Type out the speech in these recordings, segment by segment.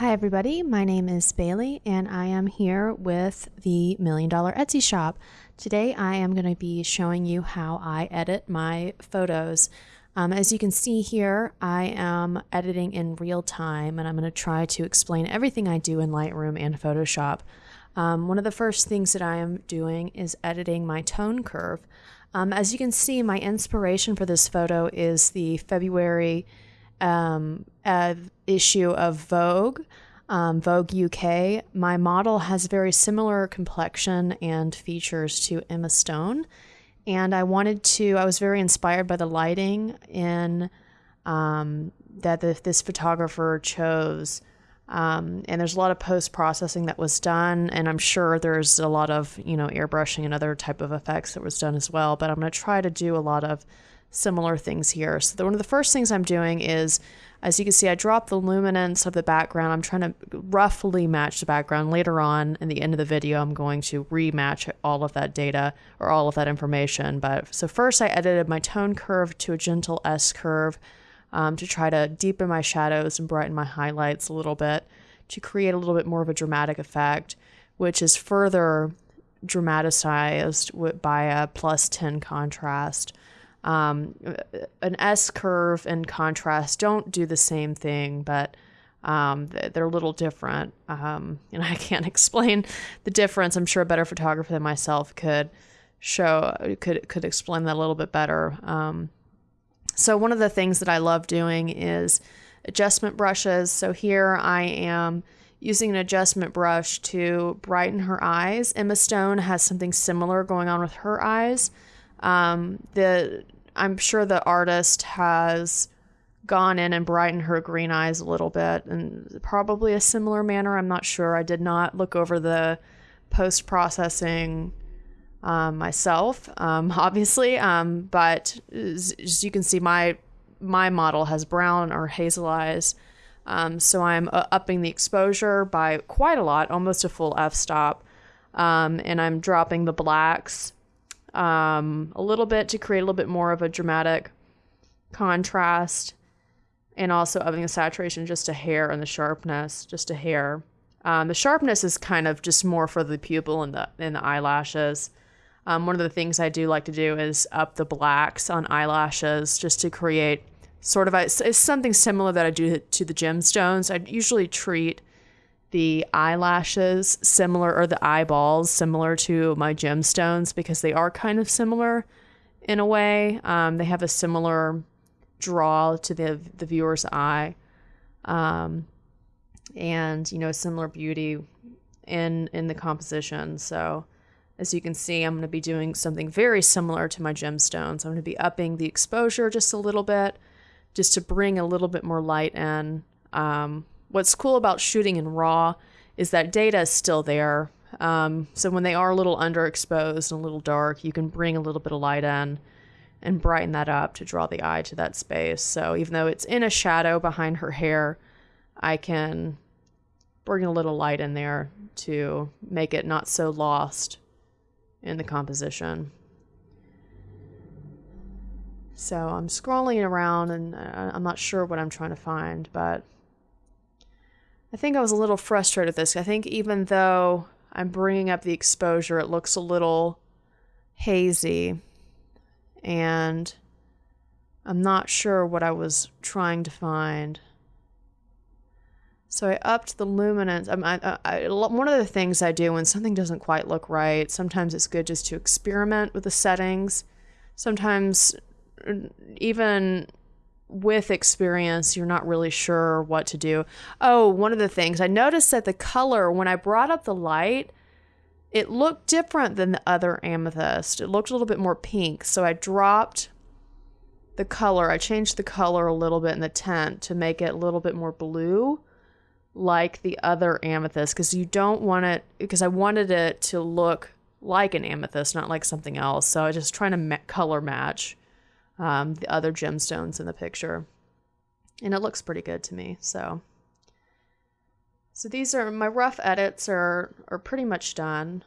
Hi, everybody. My name is Bailey, and I am here with the Million Dollar Etsy Shop. Today, I am going to be showing you how I edit my photos. Um, as you can see here, I am editing in real time, and I'm going to try to explain everything I do in Lightroom and Photoshop. Um, one of the first things that I am doing is editing my tone curve. Um, as you can see, my inspiration for this photo is the February um, issue of Vogue, um, Vogue UK. My model has very similar complexion and features to Emma Stone. And I wanted to, I was very inspired by the lighting in um, that the, this photographer chose. Um, and there's a lot of post processing that was done, and I'm sure there's a lot of you know airbrushing and other type of effects that was done as well. But I'm going to try to do a lot of similar things here. So the, one of the first things I'm doing is, as you can see, I drop the luminance of the background. I'm trying to roughly match the background. Later on in the end of the video, I'm going to rematch all of that data or all of that information. But so first I edited my tone curve to a gentle S curve um, to try to deepen my shadows and brighten my highlights a little bit to create a little bit more of a dramatic effect, which is further dramatized by a plus 10 contrast. Um, an S curve and contrast don't do the same thing, but um, they're a little different. Um, and I can't explain the difference. I'm sure a better photographer than myself could show could could explain that a little bit better. Um, so one of the things that I love doing is adjustment brushes. So here I am using an adjustment brush to brighten her eyes. Emma Stone has something similar going on with her eyes. Um, the I'm sure the artist has gone in and brightened her green eyes a little bit and probably a similar manner. I'm not sure. I did not look over the post processing um, myself, um, obviously. Um, but as, you can see, my my model has brown or hazel eyes. Um, so I'm uh, upping the exposure by quite a lot, almost a full f-stop. Um, and I'm dropping the blacks um, a little bit to create a little bit more of a dramatic contrast. And also upping the saturation just a hair and the sharpness just a hair. the sharpness is kind of just more for the pupil and the and the eyelashes. Um, one of the things I do like to do is up the blacks on eyelashes just to create sort of a, it's something similar that I do to the gemstones. I usually treat the eyelashes similar or the eyeballs similar to my gemstones because they are kind of similar in a way. Um, they have a similar draw to the the viewer's eye, um, and you know similar beauty in in the composition. So as you can see, I'm going to be doing something very similar to my gemstones. I'm going to be upping the exposure just a little bit, just to bring a little bit more light in. Um, what's cool about shooting in RAW is that data is still there. Um, so when they are a little underexposed and a little dark, you can bring a little bit of light in and brighten that up to draw the eye to that space. So even though it's in a shadow behind her hair, I can bring a little light in there to make it not so lost in the composition. So I'm scrolling around and uh, I'm not sure what I'm trying to find, but I think I was a little frustrated with this. I think even though I'm bringing up the exposure, it looks a little hazy and I'm not sure what I was trying to find. So I upped the luminance. Um, I, I, I, one of the things I do when something doesn't quite look right, sometimes it's good just to experiment with the settings. Sometimes, uh, even with experience, you're not really sure what to do. Oh, one of the things I noticed that the color, when I brought up the light, it looked different than the other amethyst. It looked a little bit more pink. So I dropped the color. I changed the color a little bit in the tint to make it a little bit more blue like the other amethyst because you don't want it because I wanted it to look like an amethyst, not like something else. So I just trying to color match um, the other gemstones in the picture, and it looks pretty good to me. So, so these are my rough edits are are pretty much done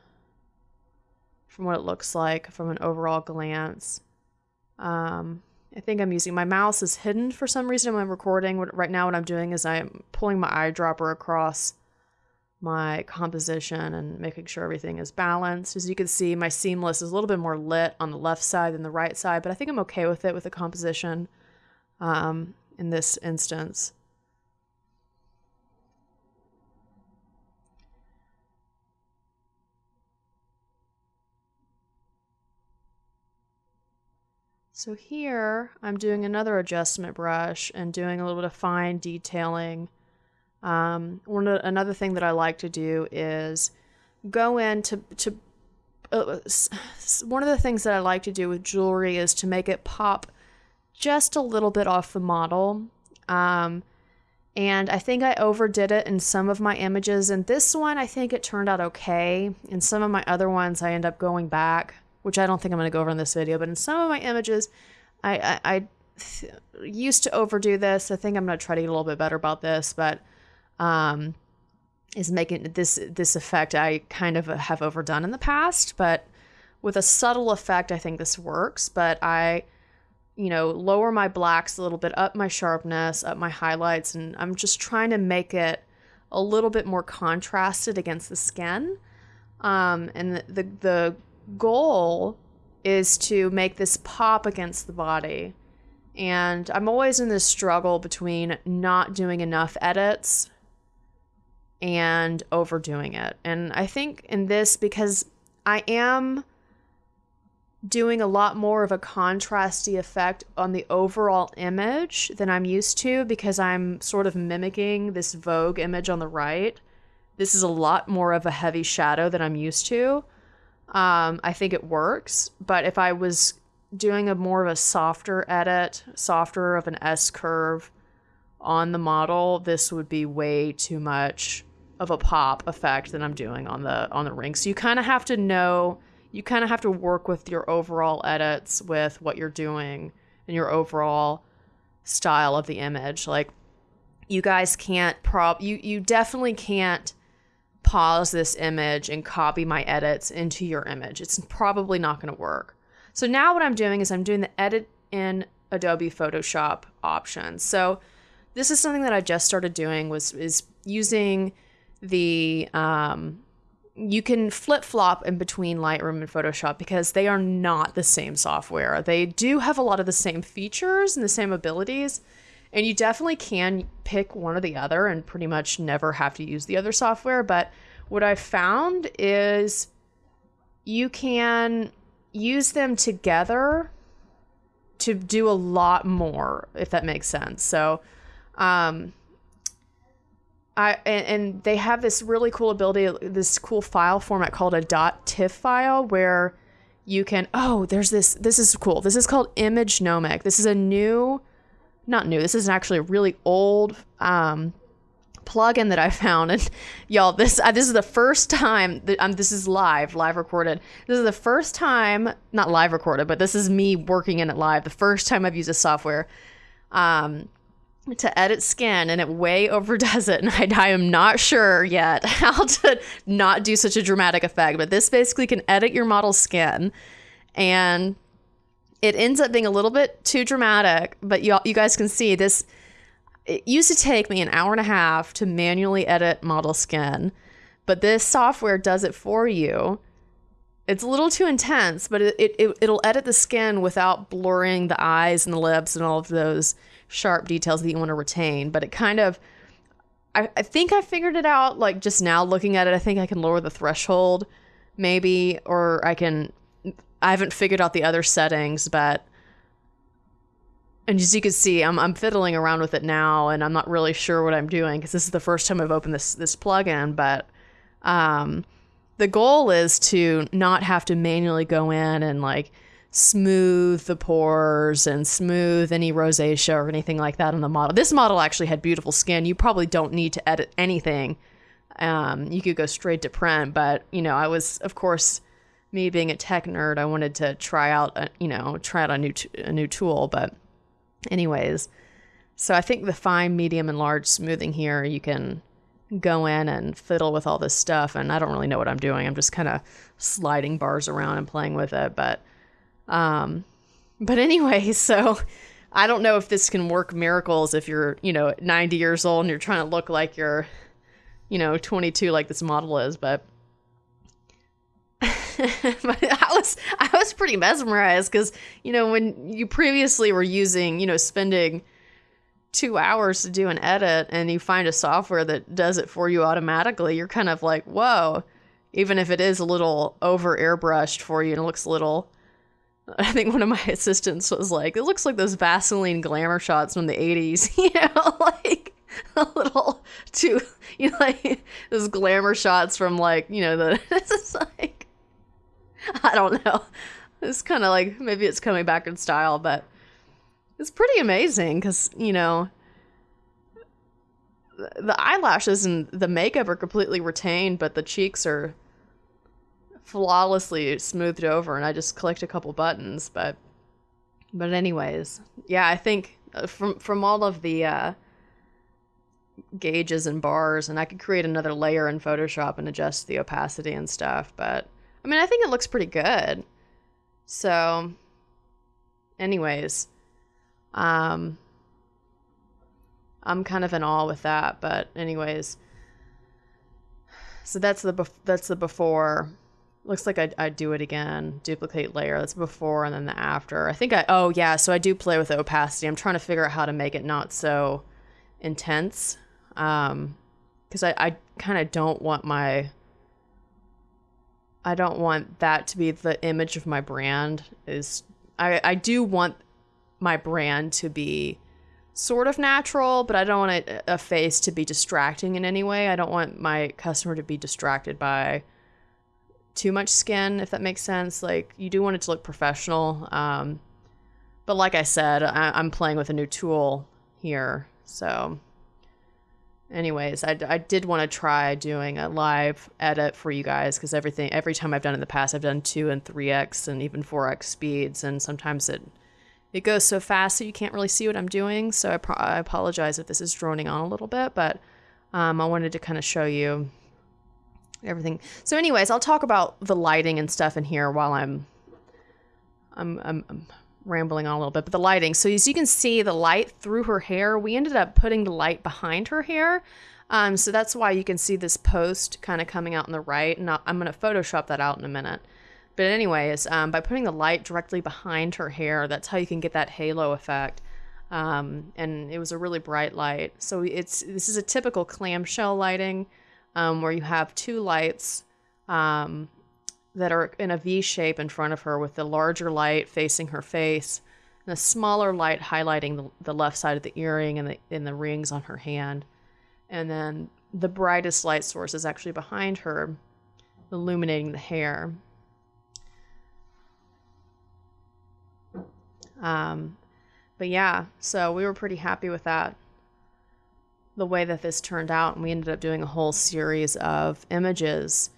from what it looks like from an overall glance. Um, I think I'm using my mouse is hidden for some reason when I'm recording. Right now, what I'm doing is I'm pulling my eyedropper across my composition and making sure everything is balanced. As you can see, my seamless is a little bit more lit on the left side than the right side, but I think I'm okay with it with the composition um, in this instance. So here I'm doing another adjustment brush and doing a little bit of fine detailing. Um, one another thing that I like to do is go in to, to uh, one of the things that I like to do with jewelry is to make it pop just a little bit off the model. Um, and I think I overdid it in some of my images. And this one, I think it turned out okay. In some of my other ones, I end up going back which I don't think I'm going to go over in this video, but in some of my images, I, I, I used to overdo this. I think I'm going to try to get a little bit better about this, but um, is making this this effect I kind of have overdone in the past, but with a subtle effect, I think this works. But I, you know, lower my blacks a little bit, up my sharpness, up my highlights, and I'm just trying to make it a little bit more contrasted against the skin. Um, and the, the, the goal is to make this pop against the body. And I'm always in this struggle between not doing enough edits and overdoing it. And I think in this, because I am doing a lot more of a contrasty effect on the overall image than I'm used to because I'm sort of mimicking this Vogue image on the right. This is a lot more of a heavy shadow than I'm used to. Um, I think it works, but if I was doing a more of a softer edit, softer of an S curve on the model, this would be way too much of a pop effect than I'm doing on the on the ring. So you kind of have to know, you kind of have to work with your overall edits with what you're doing and your overall style of the image. Like you guys can't prop you you definitely can't pause this image and copy my edits into your image. It's probably not going to work. So now what I'm doing is I'm doing the edit in Adobe Photoshop option. So this is something that I just started doing was is using the um, you can flip flop in between Lightroom and Photoshop because they are not the same software. They do have a lot of the same features and the same abilities, and you definitely can pick one or the other and pretty much never have to use the other software. But what I found is you can use them together to do a lot more, if that makes sense. So, um, I and, and, they have this really cool ability, this cool file format called a .tiff file, where you can. Oh, there's this. This is cool. This is called image Imagenomic. This is a new not new. This is actually a really old um, plugin that I found, and y'all, this uh, this is the first time that um, this is live, live recorded. This is the first time, not live recorded, but this is me working in it live. The first time I've used a software um, to edit skin, and it way overdoes it. And I, I am not sure yet how to not do such a dramatic effect. But this basically can edit your model's skin, and it ends up being a little bit too dramatic, but you, you guys can see this. It used to take me an hour and a half to manually edit model skin, but this software does it for you. It's a little too intense, but it, it, it'll edit the skin without blurring the eyes and the lips and all of those sharp details that you want to retain. But it kind of, I, I think I figured it out like just now looking at it. I think I can lower the threshold maybe, or I can I haven't figured out the other settings, but and as you can see, I'm I'm fiddling around with it now, and I'm not really sure what I'm doing because this is the first time I've opened this this plugin. But um, the goal is to not have to manually go in and like smooth the pores and smooth any rosacea or anything like that on the model. This model actually had beautiful skin. You probably don't need to edit anything. Um, you could go straight to print, but you know, I was of course me being a tech nerd, I wanted to try out, a, you know, try out a new t- a new tool. But, anyways, so I think the fine, medium, and large smoothing here, you can go in and fiddle with all this stuff. And I don't really know what I'm doing. I'm just kind of sliding bars around and playing with it. But, um, but anyway, so I don't know if this can work miracles if you're, you know, 90 years old and you're trying to look like you're, you know, 22 like this model is, but but I was I was pretty mesmerized because you know when you previously were using you know spending two hours to do an edit and you find a software that does it for you automatically, you're kind of like whoa, even if it is a little over airbrushed for you and it looks a little I think one of my assistants was like, it looks like those Vaseline glamour shots from the 80s, you know, like a little too, you know, like those glamour shots from like, you know, the, this is like, I don't know. It's kind of like, maybe it's coming back in style, but it's pretty amazing because, you know, the eyelashes and the makeup are completely retained, but the cheeks are flawlessly smoothed over and I just clicked a couple buttons, but but anyways, yeah, I think uh, from from all of the uh, gauges and bars, and I could create another layer in Photoshop and adjust the opacity and stuff. But I mean, I think it looks pretty good. So, anyways, um, I'm kind of in awe with that. But anyways, so that's the that's the before looks like I'd, I'd, do it again duplicate layer that's before and then the after. I think i oh yeah so i do play with the opacity. I'm trying to figure out how to make it not so intense um because i, I kind of don't want my i don't want that to be the image of my brand is i i do want my brand to be sort of natural but i don't want a, a face to be distracting in any way. I don't want my customer to be distracted by too much skin, if that makes sense. Like you do want it to look professional. Um, but like I said, I, am playing with a new tool here. So anyways, I, I did want to try doing a live edit for you guys because everything, every time I've done in the past, I've done two and 3X and even 4X speeds. And sometimes it, it goes so fast that you can't really see what I'm doing. So I, I apologize if this is droning on a little bit, but um, I wanted to kind of show you everything. So, anyways, I'll talk about the lighting and stuff in here while I'm, I'm, I'm, I'm rambling on a little bit. But the lighting. So as you can see, the light through her hair. We ended up putting the light behind her hair. Um, so that's why you can see this post kind of coming out on the right. And I'm going to Photoshop that out in a minute. But anyways, um, by putting the light directly behind her hair, that's how you can get that halo effect. Um, and it was a really bright light. So it's this is a typical clamshell lighting um, where you have two lights um, that are in a V shape in front of her with the larger light facing her face and a smaller light highlighting the, the left side of the earring and the, and the rings on her hand. And then the brightest light source is actually behind her, illuminating the hair. Um, but yeah, so we were pretty happy with that the way that this turned out, and we ended up doing a whole series of images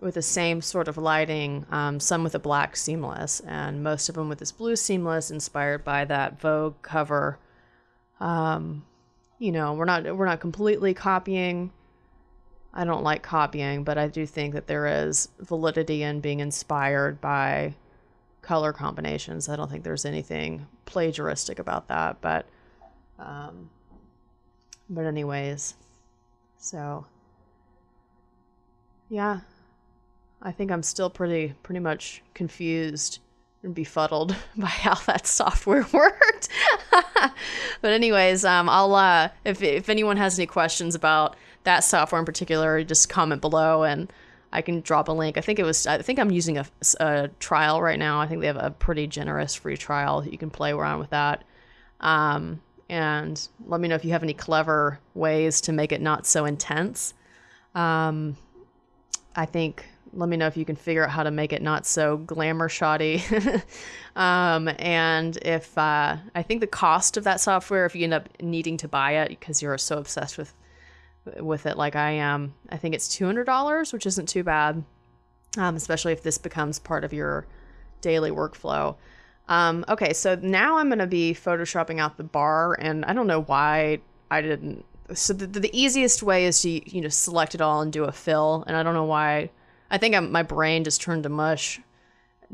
with the same sort of lighting, um, some with a black seamless, and most of them with this blue seamless, inspired by that Vogue cover. Um, you know, we're not we're not completely copying. I don't like copying, but I do think that there is validity in being inspired by color combinations. I don't think there's anything plagiaristic about that, but um, but anyways, so yeah, I think I'm still pretty pretty much confused and befuddled by how that software worked. but anyways, um, I'll uh, if if anyone has any questions about that software in particular, just comment below and I can drop a link. I think it was I think I'm using a, a trial right now. I think they have a pretty generous free trial. You can play around with that. Um, and let me know if you have any clever ways to make it not so intense. Um, I think let me know if you can figure out how to make it not so glamour shoddy. um, and if uh, I think the cost of that software, if you end up needing to buy it because you're so obsessed with with it like I am, I think it's two hundred dollars, which isn't too bad, um, especially if this becomes part of your daily workflow. Um, okay, so now I'm going to be photoshopping out the bar, and I don't know why I didn't. So the, the easiest way is to you know select it all and do a fill, and I don't know why. I think I'm, my brain just turned to mush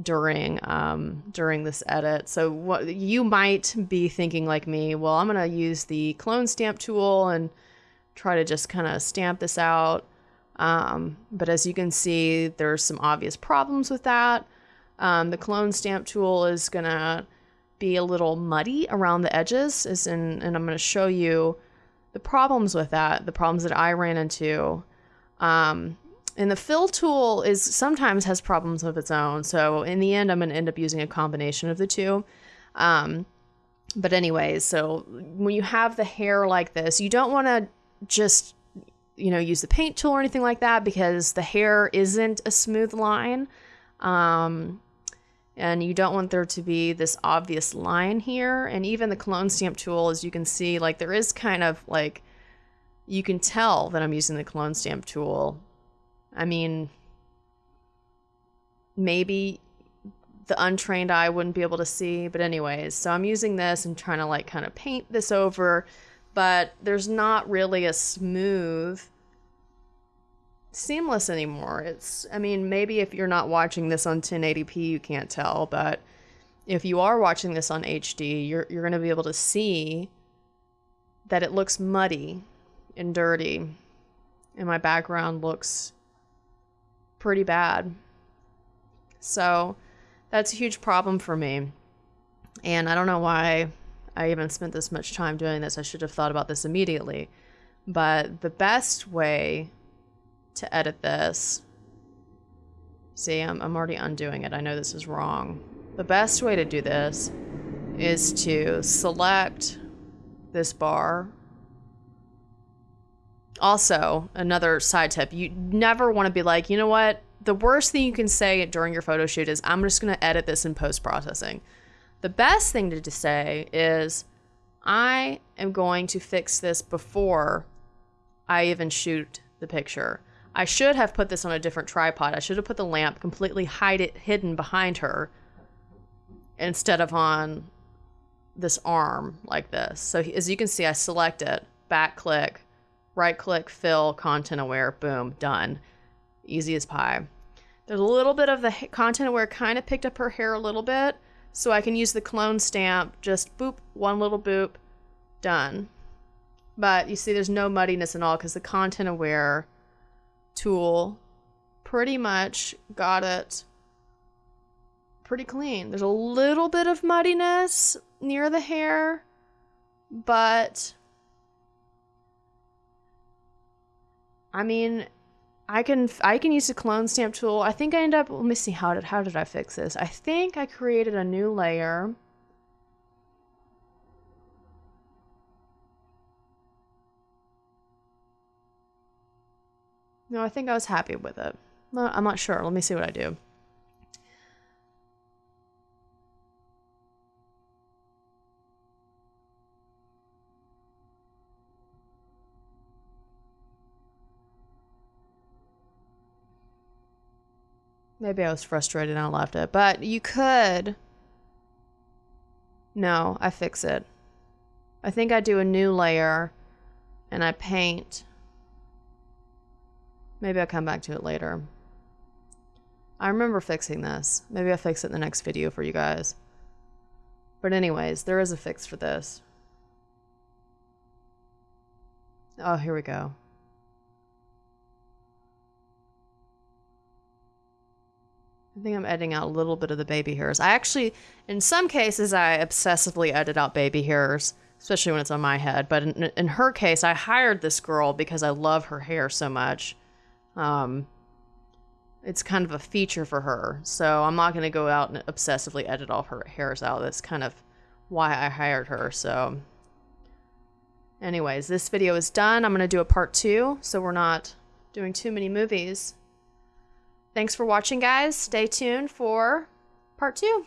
during um, during this edit. So what you might be thinking like me, well, I'm gonna use the clone stamp tool and try to just kind of stamp this out. Um, but as you can see, there's some obvious problems with that. Um, the clone stamp tool is gonna be a little muddy around the edges, in, and I'm gonna show you the problems with that, the problems that I ran into. Um, and the fill tool is sometimes has problems of its own. So in the end, I'm going to end up using a combination of the two. Um, but anyways, so when you have the hair like this, you don't want to just you know use the paint tool or anything like that because the hair isn't a smooth line. Um, and you don't want there to be this obvious line here. And even the clone stamp tool, as you can see, like there is kind of like, you can tell that I'm using the clone stamp tool. I mean, maybe the untrained eye wouldn't be able to see, but anyways, so I'm using this and trying to like kind of paint this over, but there's not really a smooth seamless anymore. It's I mean, maybe if you're not watching this on 1080p you can't tell, but if you are watching this on HD, you're you're going to be able to see that it looks muddy and dirty and my background looks pretty bad. So that's a huge problem for me. And I don't know why I even spent this much time doing this. I should have thought about this immediately. But the best way to edit this, see, I'm, I'm already undoing it. I know this is wrong. The best way to do this is to select this bar also, another side tip you never want to be like, you know what? The worst thing you can say during your photo shoot is, I'm just going to edit this in post processing. The best thing to say is, I am going to fix this before I even shoot the picture. I should have put this on a different tripod. I should have put the lamp completely hide it hidden behind her instead of on this arm like this. So as you can see, I select it, back click, right click, fill, content aware, boom, done. Easy as pie. There's a little bit of the content aware kind of picked up her hair a little bit, so I can use the clone stamp, just boop, one little boop, done. But you see there's no muddiness at all because the content aware tool pretty much got it pretty clean. There's a little bit of muddiness near the hair, but I mean, I can I can use the clone stamp tool. I think I end up let me see how did how did I fix this? I think I created a new layer. No, I think I was happy with it. I'm not sure. Let me see what I do. Maybe I was frustrated and I left it. But you could. No, I fix it. I think I do a new layer and I paint. Maybe I'll come back to it later. I remember fixing this. Maybe I'll fix it in the next video for you guys. But anyways, there is a fix for this. Oh, here we go. I think I'm editing out a little bit of the baby hairs. I actually, in some cases, I obsessively edit out baby hairs, especially when it's on my head. But in, in her case, I hired this girl because I love her hair so much. Um, it's kind of a feature for her. So I'm not going to go out and obsessively edit all her hairs out. That's kind of why I hired her. So anyways, this video is done. I'm going to do a part two, so we're not doing too many movies. Thanks for watching, guys. Stay tuned for part two.